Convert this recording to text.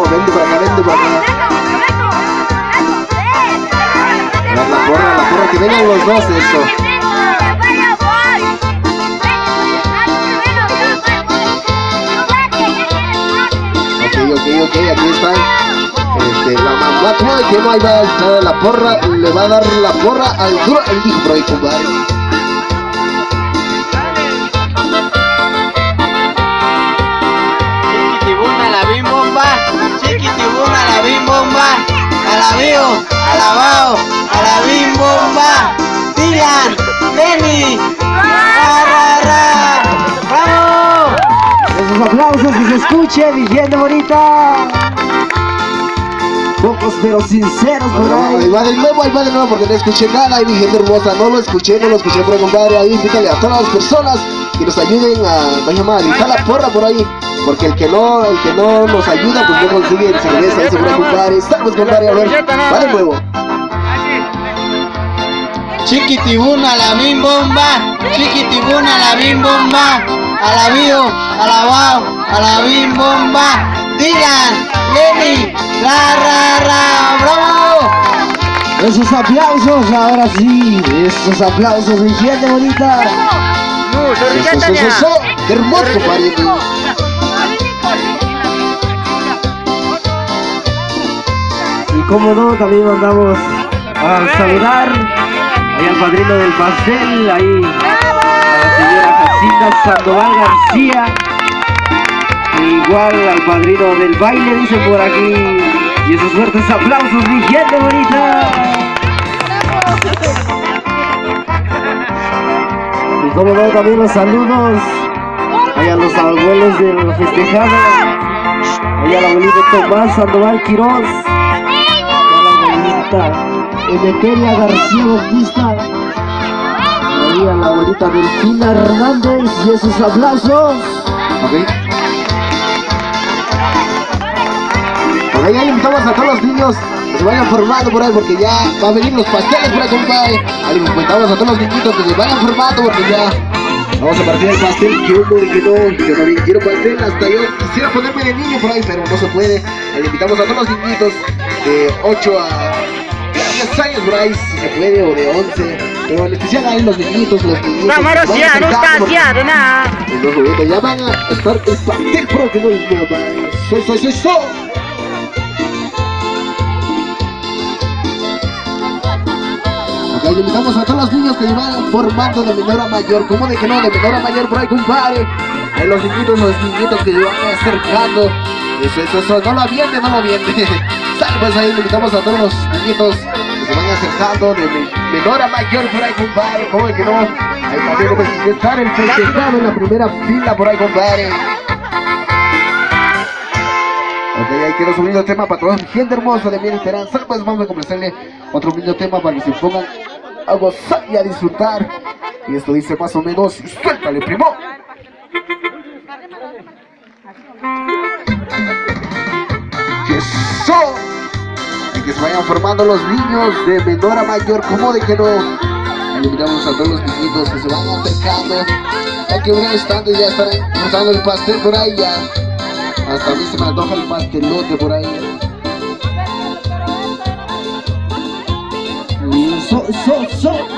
vamos, vente para acá, vente para acá. A ver, la porra, la porra, que vengan los dos, eso. Ok, ok, aquí están. Este, la mamá, que no va a estar la porra, le va a dar la porra al duro, el ahí, compadre. Alabao, a la bim bomba, Dylan, Lenny, ra, ra, ra, ¡vamos! Esos aplausos que se escuchen, mi gente bonita. Pocos pero sinceros por No, ahí. va de nuevo, ahí va de nuevo porque no escuché nada ahí mi gente hermosa, no lo escuché, no lo escuché ahí, compadre, ahí invítale a todas las personas que nos ayuden a, vaya a la porra por ahí, porque el que no, el que no nos ayuda pues no consigue cerveza, ahí, compadre, estamos compadre, a ver, va de nuevo, Chiquitibuna la bim bomba, chiquitibuna la bim bomba, alabío, alabao, a la bim bomba, Dylan, Lenny, ra, ra, ra, ¡bravo! Esos aplausos, ahora sí. Esos aplausos, mi gente bonita. eso, eso, eso, eso, hermoso, compadre, Y como no, también mandamos a saludar ahí al padrino del pastel, ahí a la señora Jacinta Sandoval García. Igual al padrino del baile, dice por aquí. Y esos fuertes aplausos, mi gente bonita. Y como no, también los saludos ahí a los abuelos de la festejada. Ahí al abuelito Tomás Sandoval Quiroz. Abuelita Emeteria García Bautista. A la abuelita Delfina Hernández y esos aplausos. ok. Ok, ya invitamos a todos los niños que se vayan formando por ahí porque ya va a venir los pasteles por ahí, compadre. Ahí invitamos a todos los niñitos que se vayan formando porque ya vamos a partir el pastel. Que uno y que no, también quiero pastel. Hasta yo quisiera ponerme de niño por ahí, pero no se puede. Ahí invitamos a todos los niñitos de 8 a 10 años por ahí, si se puede, o de 11. Pero en especial ahí los niñitos, los niñitos. Vamos, está porque- haciendo nada. en los juguetes ya van a estar el pastel pro que no es nada. Soy, soy, soy, soy. Le invitamos a todos los niños que van formando de menor a mayor. ¿Cómo de que no? De menor a mayor por ahí, compadre. Ahí los niñitos, los niñitos que van acercando. Eso, eso, eso. No lo aviente, no lo aviente. Sale, pues ahí le invitamos a todos los niñitos de me- menor a mayor por ahí, compadre. ¿Cómo de que no? Ahí también estar el festejado en la primera fila por ahí, compadre. Ok, ahí quiero subir el tema para toda mi gente hermosa de mi. Sale, pues vamos a comenzarle otro lindo tema para que se pongan a gozar y a disfrutar. Y esto dice más o menos, suéltale, primo. ¡Que eso! Que se vayan formando los niños de menor a mayor, como de que no. Invitamos a todos los niñitos que se van acercando. Ya que estando y ya estarán cortando el pastel por ahí ya. Hasta a mí se me antoja el pastelote por ahí. Y so, so, so.